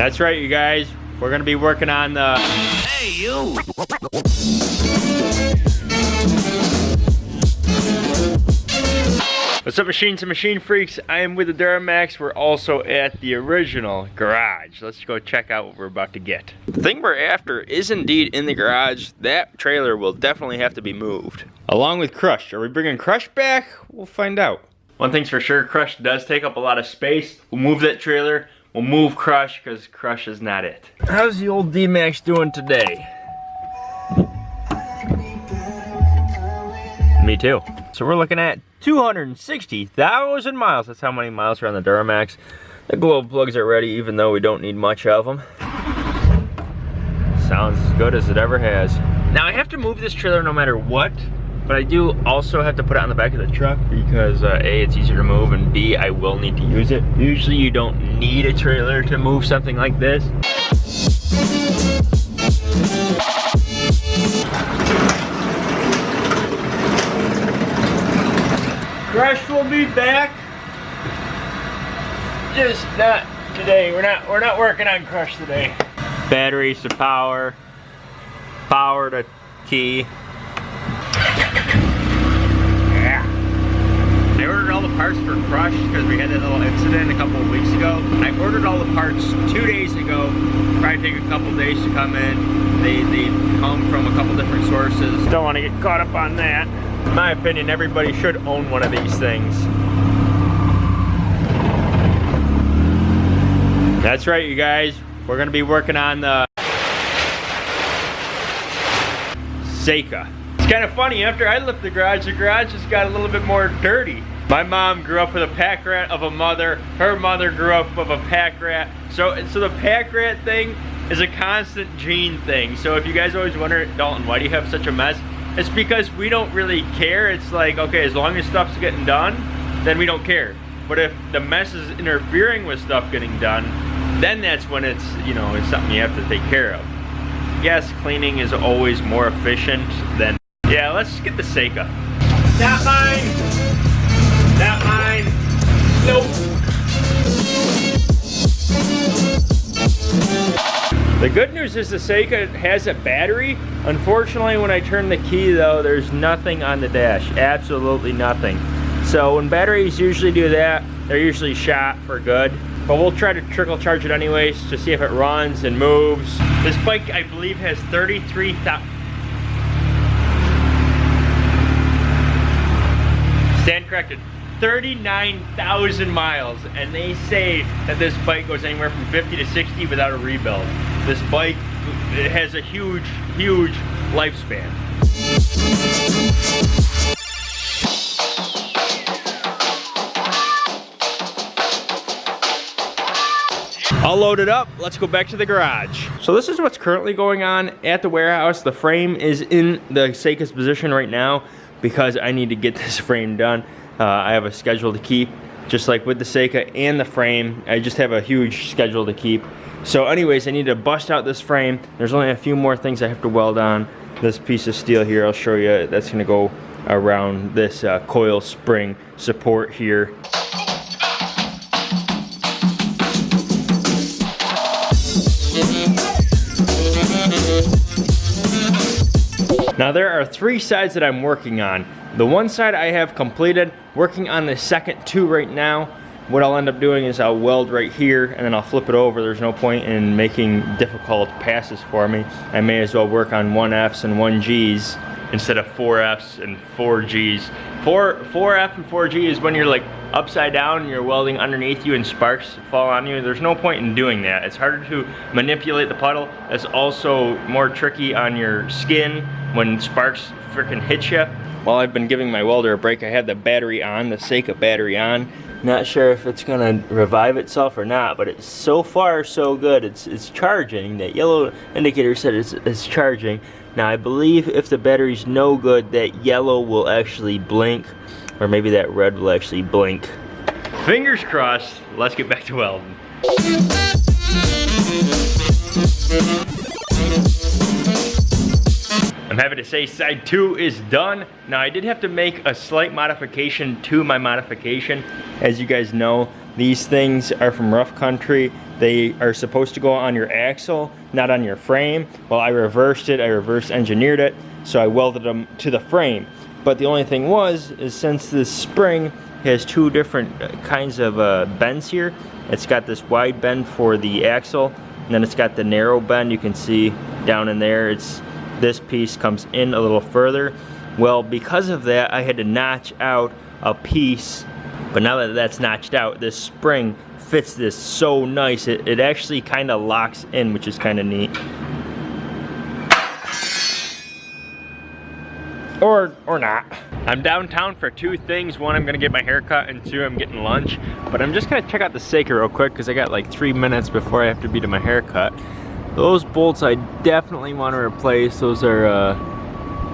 That's right, you guys. We're gonna be working on the... Hey, you! What's up, machines and machine freaks? I am with the Duramax. We're also at the original garage. Let's go check out what we're about to get. The thing we're after is indeed in the garage. That trailer will definitely have to be moved. Along with Crush. Are we bringing Crush back? We'll find out. One thing's for sure, Crush does take up a lot of space. We'll move that trailer. We'll move Crush because Crush is not it. How's the old D-Max doing today? Me too. So we're looking at 260,000 miles. That's how many miles are on the Duramax. The glow plugs are ready even though we don't need much of them. Sounds as good as it ever has. Now I have to move this trailer no matter what, but I do also have to put it on the back of the truck because uh, A, it's easier to move, and B, I will need to use it. Usually you don't need a trailer to move something like this. Crush will be back. Just not today. We're not we're not working on Crush today. Batteries to power. Power to key. Yeah. I ordered all the parts for Crush because we had that little incident a couple of weeks ago. I ordered all the parts two days ago. Probably take a couple days to come in. They, they come from a couple different sources. Don't want to get caught up on that. In my opinion, everybody should own one of these things. That's right, you guys. We're gonna be working on the Seca. It's kind of funny, after I left the garage, the garage just got a little bit more dirty. My mom grew up with a pack rat of a mother. Her mother grew up with a pack rat. So, so the pack rat thing is a constant gene thing. So if you guys always wonder, Dalton, why do you have such a mess? It's because we don't really care. It's like, okay, as long as stuff's getting done, then we don't care. But if the mess is interfering with stuff getting done, then that's when it's, you know, it's something you have to take care of. Yes, cleaning is always more efficient than, yeah, let's get the Seca. Not mine! Not mine! Nope! The good news is the Seca has a battery. Unfortunately, when I turn the key though, there's nothing on the dash, absolutely nothing. So when batteries usually do that, they're usually shot for good. But we'll try to trickle charge it anyways to see if it runs and moves. This bike, I believe, has 33,000... Stand corrected. 39,000 miles and they say that this bike goes anywhere from 50 to 60 without a rebuild. This bike it has a huge, huge lifespan. All loaded up, let's go back to the garage. So this is what's currently going on at the warehouse. The frame is in the Seca's position right now because I need to get this frame done. Uh, I have a schedule to keep, just like with the Seca and the frame. I just have a huge schedule to keep. So anyways, I need to bust out this frame. There's only a few more things I have to weld on. This piece of steel here, I'll show you, that's gonna go around this uh, coil spring support here. Now there are three sides that I'm working on. The one side I have completed, working on the second two right now. What I'll end up doing is I'll weld right here and then I'll flip it over. There's no point in making difficult passes for me. I may as well work on 1Fs and 1Gs instead of 4Fs and 4Gs. 4, 4F and 4G is when you're like upside down and you're welding underneath you and sparks fall on you. There's no point in doing that. It's harder to manipulate the puddle. It's also more tricky on your skin when sparks freaking hit you. While I've been giving my welder a break, I had the battery on, the Seca battery on. Not sure if it's gonna revive itself or not, but it's so far so good. It's it's charging. That yellow indicator said it's, it's charging. Now I believe if the battery's no good, that yellow will actually blink, or maybe that red will actually blink. Fingers crossed, let's get back to welding. I'm happy to say side two is done. Now I did have to make a slight modification to my modification. As you guys know, these things are from Rough Country they are supposed to go on your axle, not on your frame. Well, I reversed it, I reverse engineered it, so I welded them to the frame. But the only thing was, is since this spring has two different kinds of uh, bends here, it's got this wide bend for the axle, and then it's got the narrow bend you can see down in there. It's This piece comes in a little further. Well, because of that, I had to notch out a piece, but now that that's notched out, this spring fits this so nice. It, it actually kind of locks in, which is kind of neat. Or, or not. I'm downtown for two things. One, I'm gonna get my hair cut, and two, I'm getting lunch. But I'm just gonna check out the Seca real quick because I got like three minutes before I have to be to my haircut. Those bolts I definitely want to replace. Those are, uh,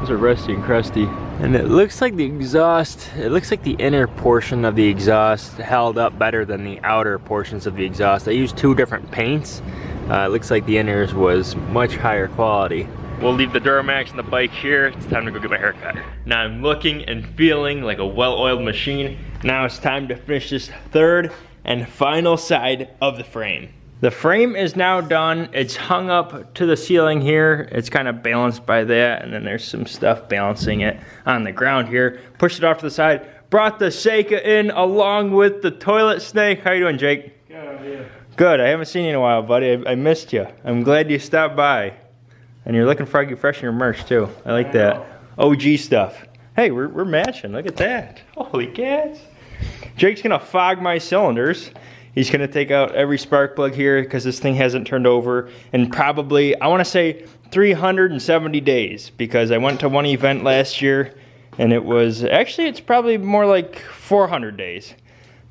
those are rusty and crusty. And it looks like the exhaust, it looks like the inner portion of the exhaust held up better than the outer portions of the exhaust. I used two different paints. Uh, it looks like the inners was much higher quality. We'll leave the Duramax and the bike here. It's time to go get my haircut. Now I'm looking and feeling like a well-oiled machine. Now it's time to finish this third and final side of the frame. The frame is now done. It's hung up to the ceiling here. It's kind of balanced by that, and then there's some stuff balancing it on the ground here. Pushed it off to the side. Brought the Seca in along with the toilet snake. How you doing, Jake? Good, Good. I haven't seen you in a while, buddy. I, I missed you. I'm glad you stopped by. And you're looking froggy fresh in your merch too. I like I that. OG stuff. Hey, we're, we're matching. Look at that. Holy cats. Jake's gonna fog my cylinders. He's gonna take out every spark plug here because this thing hasn't turned over in probably, I wanna say 370 days because I went to one event last year and it was, actually it's probably more like 400 days.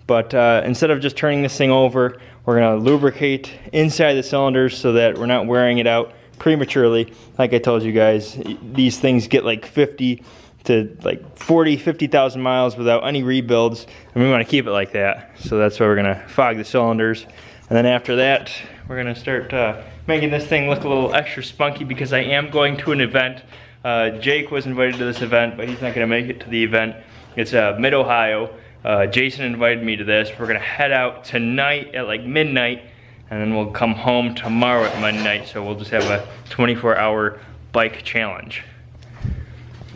But uh, instead of just turning this thing over, we're gonna lubricate inside the cylinders so that we're not wearing it out prematurely. Like I told you guys, these things get like 50 to like 40, 50,000 miles without any rebuilds. And we wanna keep it like that. So that's why we're gonna fog the cylinders. And then after that, we're gonna start uh, making this thing look a little extra spunky because I am going to an event. Uh, Jake was invited to this event, but he's not gonna make it to the event. It's uh, Mid-Ohio. Uh, Jason invited me to this. We're gonna head out tonight at like midnight, and then we'll come home tomorrow at midnight. So we'll just have a 24 hour bike challenge.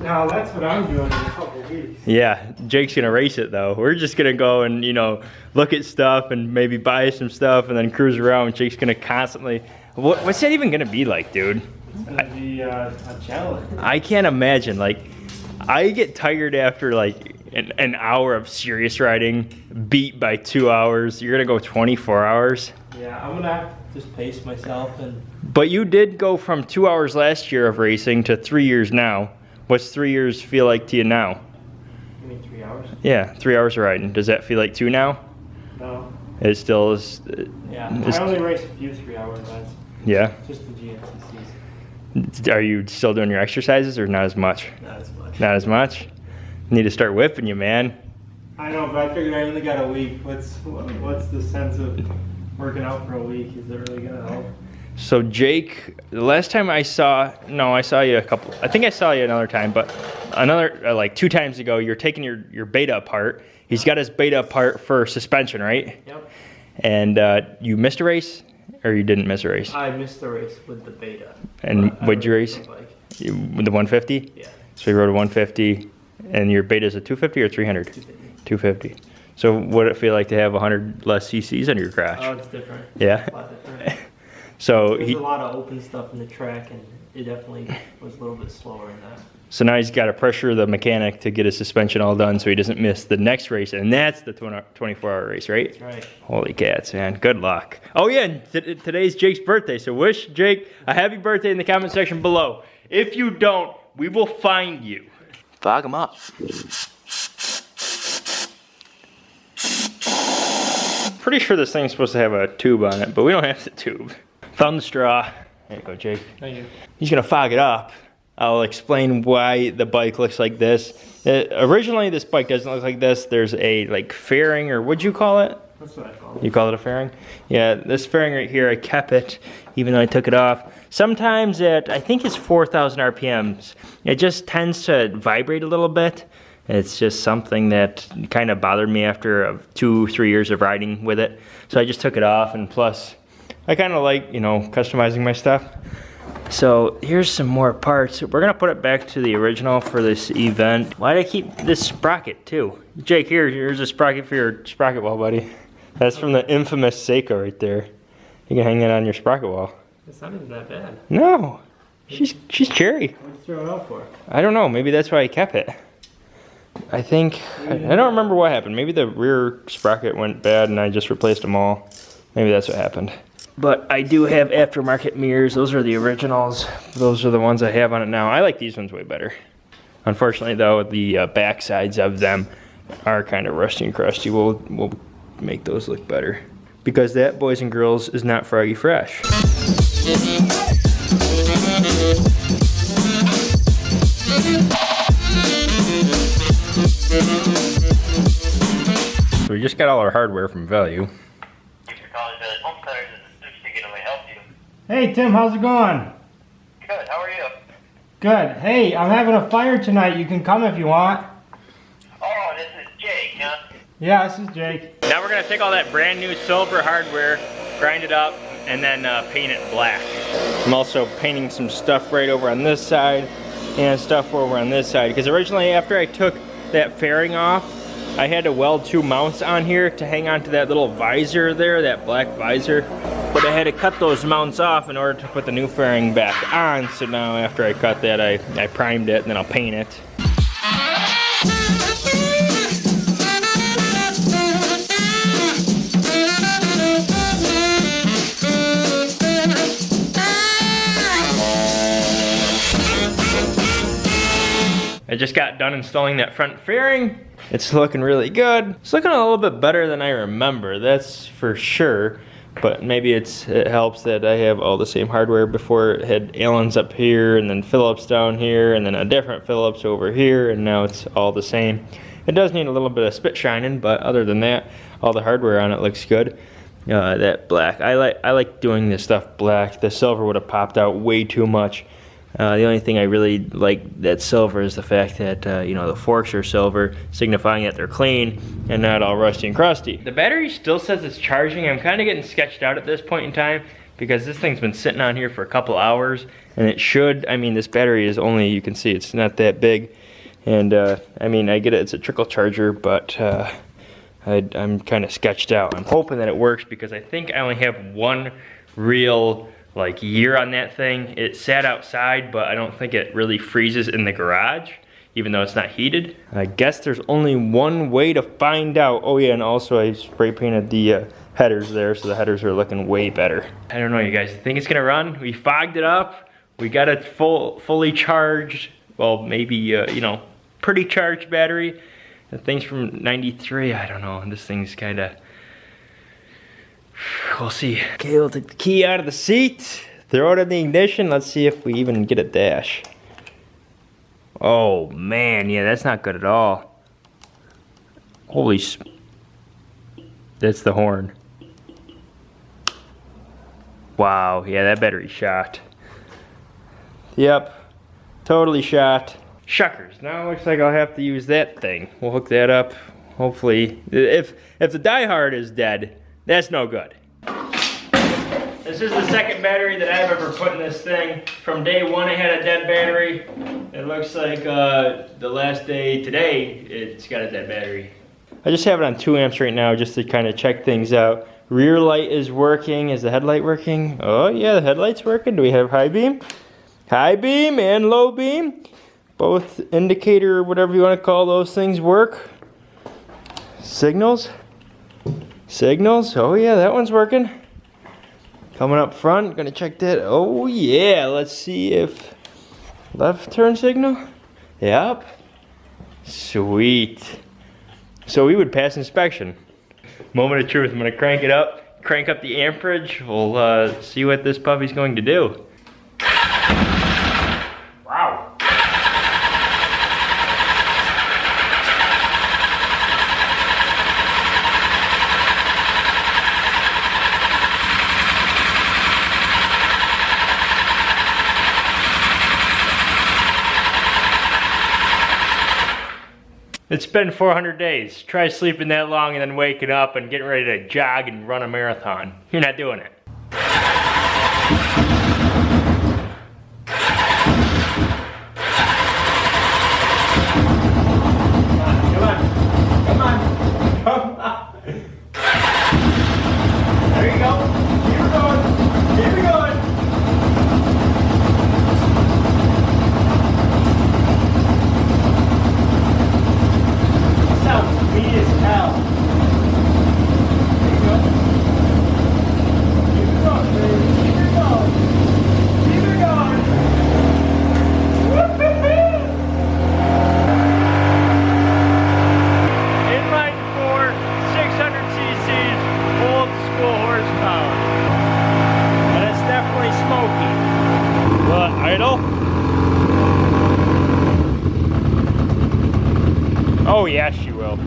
Now that's what I'm doing in a couple weeks. Yeah, Jake's gonna race it though. We're just gonna go and, you know, look at stuff and maybe buy some stuff and then cruise around. Jake's gonna constantly, what, what's that even gonna be like, dude? It's gonna be uh, a challenge. I can't imagine. Like, I get tired after like an, an hour of serious riding, beat by two hours. You're gonna go 24 hours. Yeah, I'm gonna have to just pace myself and But you did go from two hours last year of racing to three years now. What's three years feel like to you now? give me three hours. Yeah, three hours of riding. Does that feel like two now? No. It still is. uh, Yeah, I only race a few three hour events. Yeah. Just the GNCCs. Are you still doing your exercises or not as much? Not as much. Not as much. Need to start whipping you, man. I know, but I figured I only got a week. What's what, what's the sense of working out for a week? Is it really gonna help? So Jake, the last time I saw, no, I saw you a couple. I think I saw you another time, but another uh, like two times ago, you're taking your your beta apart. He's got his beta apart for suspension, right? Yep. And uh, you missed a race, or you didn't miss a race? I missed the race with the beta. And what'd you race? the. The 150? Yeah. So you rode a 150, and your beta is a 250 or 300? 250. 250. So what did it feel like to have 100 less CCs under your crash? Oh, it's different. Yeah. A lot different. So There's he, a lot of open stuff in the track, and it definitely was a little bit slower in that. so now he's got to pressure the mechanic to get his suspension all done so he doesn't miss the next race, and that's the 24 hour race, right? That's right. Holy cats, man. Good luck. Oh, yeah, and t- today's Jake's birthday, so wish Jake a happy birthday in the comment section below. If you don't, we will find you. Fog him up. Pretty sure this thing's supposed to have a tube on it, but we don't have the tube. Found straw. There you go, Jake. Thank you. He's gonna fog it up. I'll explain why the bike looks like this. Uh, originally, this bike doesn't look like this. There's a like fairing, or what'd you call it? That's what I call it. You call it a fairing? Yeah, this fairing right here, I kept it, even though I took it off. Sometimes at, I think it's 4,000 RPMs, it just tends to vibrate a little bit. It's just something that kind of bothered me after uh, two, three years of riding with it. So I just took it off, and plus, I kind of like, you know, customizing my stuff. So here's some more parts. We're gonna put it back to the original for this event. Why did I keep this sprocket too? Jake, here, here's a sprocket for your sprocket wall, buddy. That's from the infamous Seca right there. You can hang it on your sprocket wall. It's not even that bad. No, she's she's cherry. What'd you throw it out for? I don't know. Maybe that's why I kept it. I think I, I don't remember what happened. Maybe the rear sprocket went bad and I just replaced them all. Maybe that's what happened. But I do have aftermarket mirrors. Those are the originals. Those are the ones I have on it now. I like these ones way better. Unfortunately, though, the uh, back sides of them are kind of rusty and crusty. We'll, we'll make those look better. Because that, boys and girls, is not Froggy Fresh. So we just got all our hardware from Value. Thanks for calling Village Home Centers. This is Steve speaking. How may I help you? Hey Tim, how's it going? Good. How are you? Good. Hey, I'm having a fire tonight. You can come if you want. Oh, this is Jake, huh? Yeah, this is Jake. Now we're gonna take all that brand new silver hardware, grind it up, and then uh, paint it black. I'm also painting some stuff right over on this side and stuff over on this side because originally after I took that fairing off, I had to weld two mounts on here to hang on to that little visor there, that black visor. I had to cut those mounts off in order to put the new fairing back on. So now after I cut that, I, I primed it and then I'll paint it. I just got done installing that front fairing. It's looking really good. It's looking a little bit better than I remember, that's for sure. But maybe it's it helps that I have all the same hardware before it had Allen's up here and then Phillips down here and then a different Phillips over here and now it's all the same. It does need a little bit of spit shining, but other than that, all the hardware on it looks good. Uh, that black, I like I like doing this stuff black. The silver would have popped out way too much. Uh, the only thing I really like that silver is the fact that uh, you know the forks are silver, signifying that they're clean and not all rusty and crusty. The battery still says it's charging. I'm kind of getting sketched out at this point in time because this thing's been sitting on here for a couple hours, and it should. I mean, this battery is only you can see it's not that big, and uh, I mean I get it. It's a trickle charger, but uh, I, I'm kind of sketched out. I'm hoping that it works because I think I only have one real like year on that thing. It sat outside, but I don't think it really freezes in the garage, even though it's not heated. I guess there's only one way to find out. Oh yeah, and also I spray painted the uh, headers there, so the headers are looking way better. I don't know, you guys, think it's gonna run? We fogged it up. We got it full, fully charged. Well, maybe, uh, you know, pretty charged battery. The thing's from 93, I don't know. This thing's kinda, We'll see. Okay, we'll take the key out of the seat, throw it in the ignition. Let's see if we even get a dash. Oh man, yeah, that's not good at all. Holy That's the horn. Wow, yeah, that battery shot. Yep, totally shot. Shuckers, now it looks like I'll have to use that thing. We'll hook that up. Hopefully, if if the diehard is dead, that's no good. This is the second battery that I've ever put in this thing. From day one, it had a dead battery. It looks like uh, the last day today, it's got a dead battery. I just have it on two amps right now just to kind of check things out. Rear light is working. Is the headlight working? Oh yeah, the headlight's working. Do we have high beam? High beam and low beam. Both indicator whatever you want to call those things work. Signals. Signals. Oh yeah, that one's working. Coming up front, gonna check that. Oh yeah, let's see if left turn signal. Yep. Sweet. So we would pass inspection. Moment of truth, I'm gonna crank it up, crank up the amperage. We'll uh, see what this puppy's going to do. It's been 400 days. Try sleeping that long and then waking up and getting ready to jog and run a marathon. You're not doing it. Yes, you will.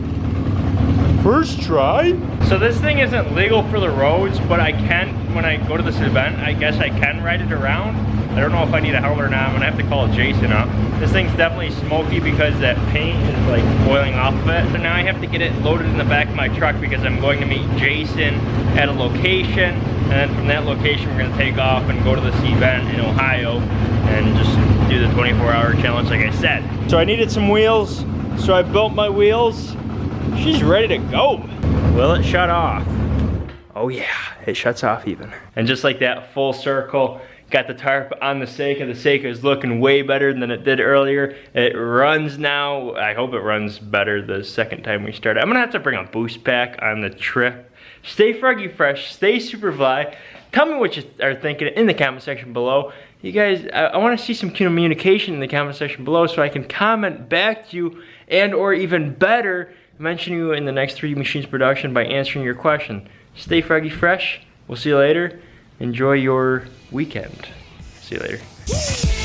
First try? So this thing isn't legal for the roads, but I can, when I go to this event, I guess I can ride it around. I don't know if I need a helmet or not. I'm gonna have to call Jason up. This thing's definitely smoky because that paint is like boiling off of it. So now I have to get it loaded in the back of my truck because I'm going to meet Jason at a location. And then from that location, we're gonna take off and go to this event in Ohio and just do the 24 hour challenge like I said. So I needed some wheels. So I built my wheels. She's ready to go. Will it shut off? Oh yeah, it shuts off even. And just like that, full circle, got the tarp on the Seca. The Seca is looking way better than it did earlier. It runs now. I hope it runs better the second time we start. I'm gonna have to bring a boost pack on the trip. Stay froggy fresh, stay super fly. Tell me what you are thinking in the comment section below. You guys, I, I wanna see some communication in the comment section below so I can comment back to you and or even better, mention you in the next 3D Machines production by answering your question. Stay froggy fresh. We'll see you later. Enjoy your weekend. See you later.